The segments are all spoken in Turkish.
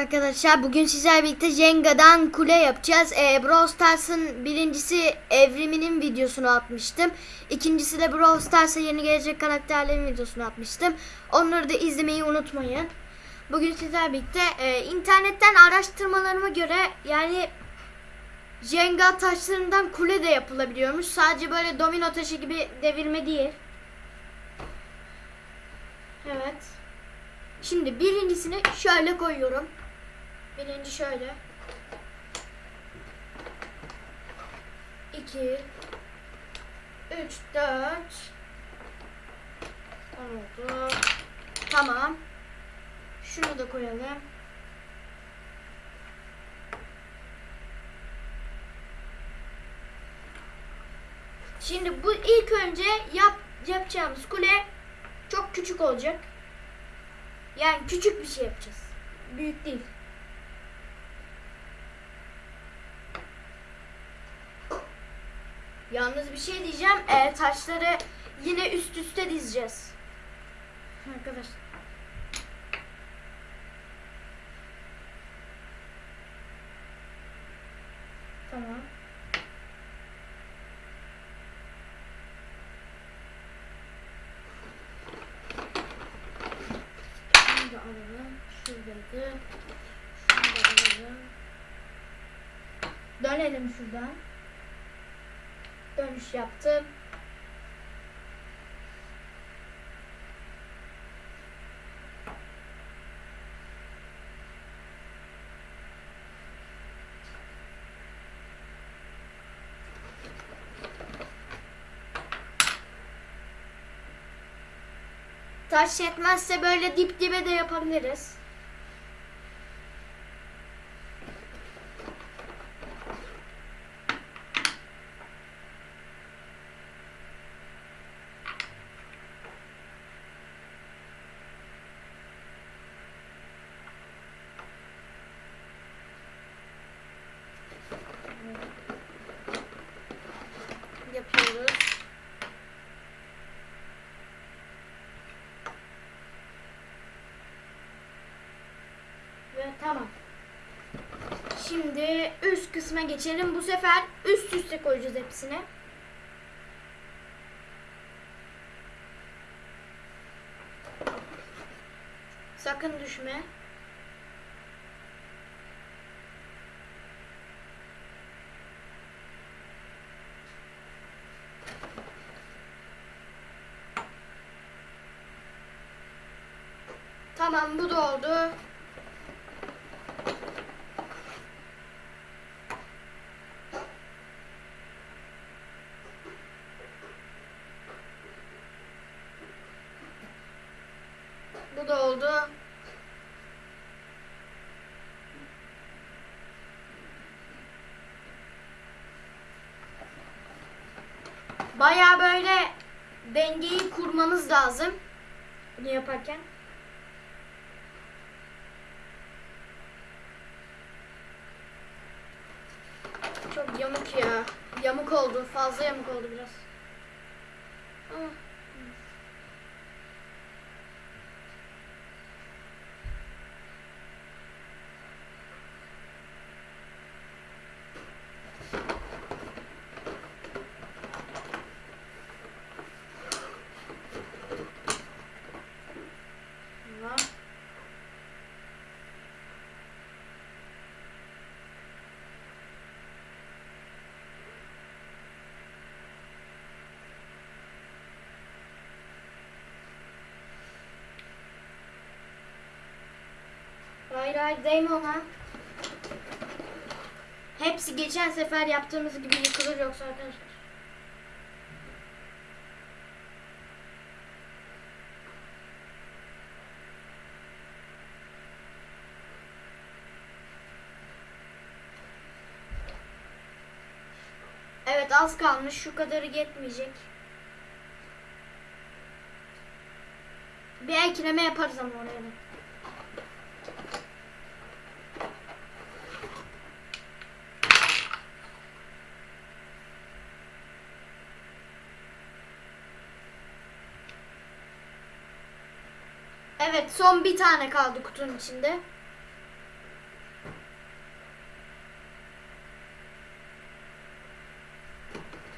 arkadaşlar. Bugün sizlerle birlikte Jenga'dan kule yapacağız. Ee, Brawl Stars'ın birincisi evriminin videosunu atmıştım. İkincisi de Brawl Stars'a yeni gelecek karakterlerin videosunu atmıştım. Onları da izlemeyi unutmayın. Bugün sizlerle birlikte e, internetten araştırmalarıma göre yani Jenga taşlarından kule de yapılabiliyormuş. Sadece böyle domino taşı gibi devirme değil. Evet. Şimdi birincisini şöyle koyuyorum. Birinci şöyle. İki. Üç, dört. Oldu. Tamam. Şunu da koyalım. Şimdi bu ilk önce yap yapacağımız kule çok küçük olacak. Yani küçük bir şey yapacağız. Büyük değil. Yalnız bir şey diyeceğim. E, taşları yine üst üste dizeceğiz. Arkadaşlar. Tamam. Şunu da alalım. Şuradaydı. Şunu da alalım. Dönelim şuradan. Dönüş yaptım. Taş yetmezse böyle dip dibe de yapabiliriz. Ve tamam. Şimdi üst kısma geçelim. Bu sefer üst üste koyacağız hepsini. Sakın düşme. Tamam bu da oldu. Bu da oldu. Baya böyle dengeyi kurmamız lazım. Bunu yaparken. Çok yamuk ya. Yamuk oldu. Fazla yamuk oldu biraz. Ama Tamam. Hayır hayır değme ona. Hepsi geçen sefer yaptığımız gibi yıkılır yoksa arkadaşlar. Evet az kalmış. Şu kadarı yetmeyecek. Bir ekleme yaparız ama oraya da. Son bir tane kaldı kutunun içinde.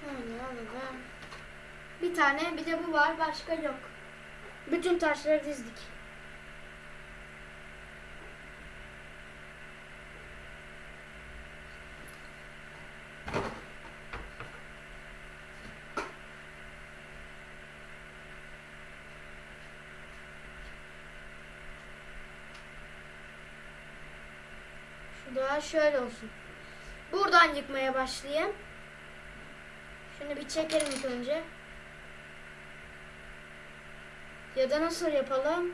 Hani bir tane bir de bu var başka yok. Bütün taşları dizdik. Da şöyle olsun. Buradan yıkmaya başlayayım. Şunu bir çekelim ilk önce. Ya da nasıl yapalım?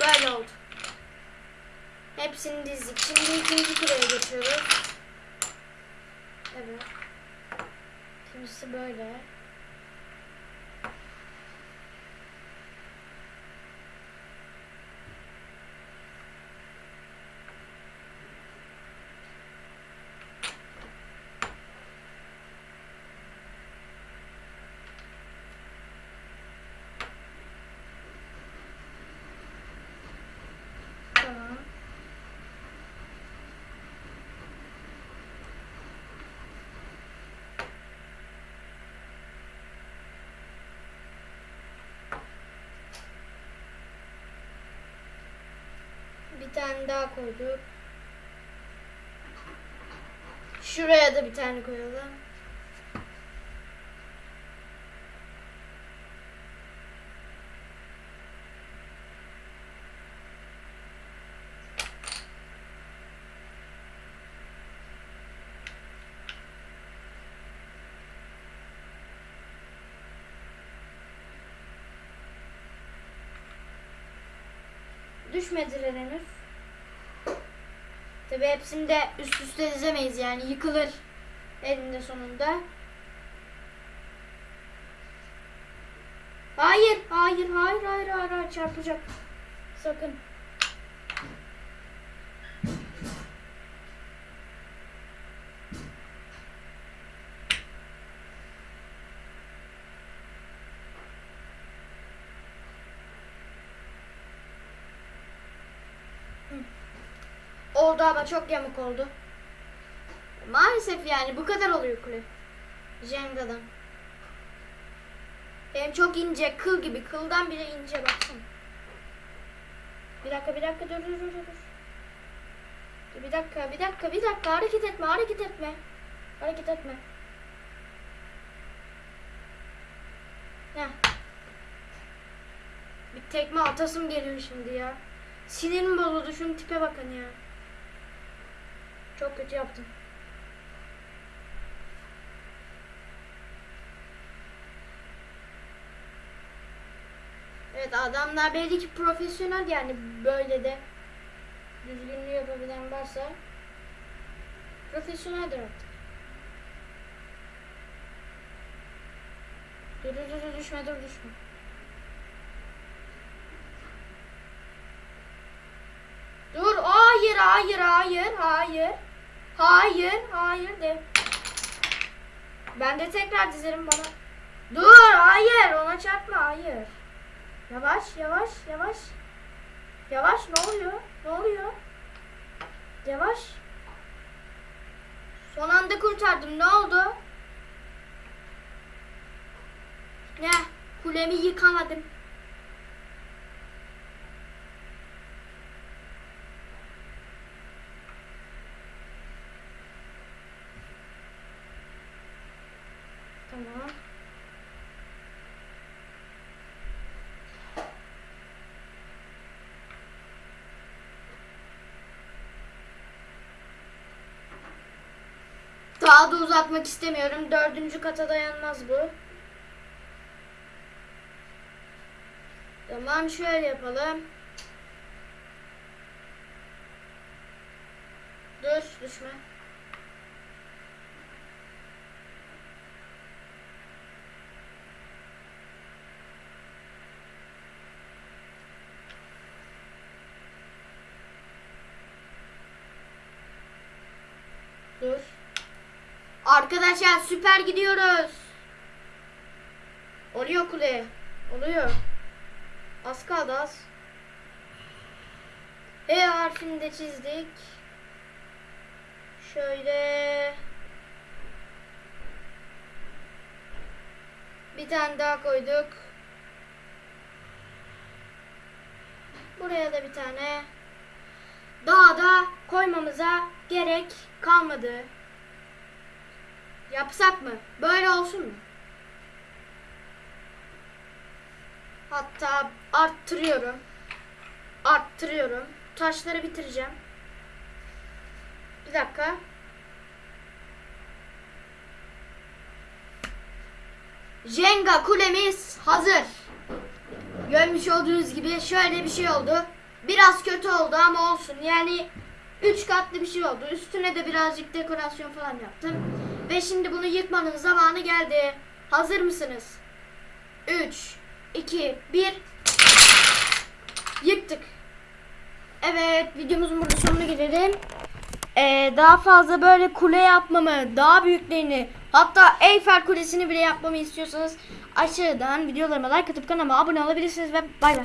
Böyle oldu. Hepsini dizdik. Şimdi ikinci kuraya geçiyoruz. Evet. İkincisi böyle. Tamam. Bir tane daha koyduk. Şuraya da bir tane koyalım. Düşmediler henüz. Tabi hepsini de üst üste dizemeyiz yani yıkılır elinde sonunda. Hayır, hayır, hayır, hayır, hayır, hayır çarpacak. Sakın. Oldu ama çok yamuk oldu. Maalesef yani bu kadar oluyor kule. Jenga'dan. Benim çok ince, kıl gibi. Kıldan bile ince baksana. Bir dakika, bir dakika, dur, dur, dur, dur. Bir dakika, bir dakika, bir dakika. Hareket etme, hareket etme. Hareket etme. Heh. Bir tekme atasım geliyor şimdi ya. Sinirim bozuldu. Şunun tipe bakın ya. Çok kötü yaptım. Evet adamlar belli ki profesyonel yani böyle de düzgünlüğü yapabilen varsa profesyoneldir artık. Dur dur dur düşme dur düşme. Dur hayır hayır hayır hayır. Hayır hayır de. Ben de tekrar dizerim bana. Dur hayır ona çarpma hayır. Yavaş yavaş yavaş. Yavaş ne oluyor? Ne oluyor? Yavaş. Son anda kurtardım. Ne oldu? Ne? Kulemi yıkamadım. Tamam. Daha da uzatmak istemiyorum. Dördüncü kata dayanmaz bu. Tamam şöyle yapalım. Dur düşme. Dur. Arkadaşlar süper gidiyoruz. Oluyor kule. Oluyor. Az kaldı az. E harfini de çizdik. Şöyle. Bir tane daha koyduk. Buraya da bir tane. Daha da koymamıza gerek kalmadı. Yapsak mı? Böyle olsun mu? Hatta arttırıyorum. Arttırıyorum. Taşları bitireceğim. Bir dakika. Jenga kulemiz hazır. Görmüş olduğunuz gibi şöyle bir şey oldu. Biraz kötü oldu ama olsun. Yani 3 katlı bir şey oldu. Üstüne de birazcık dekorasyon falan yaptım. Ve şimdi bunu yıkmanın zamanı geldi. Hazır mısınız? 3, 2, 1. Yıktık. Evet videomuzun burada sonuna gelelim. Ee, daha fazla böyle kule yapmamı, daha büyüklerini, hatta Eyfel Kulesi'ni bile yapmamı istiyorsanız aşağıdan videolarıma like atıp kanalıma abone olabilirsiniz ve bay bay.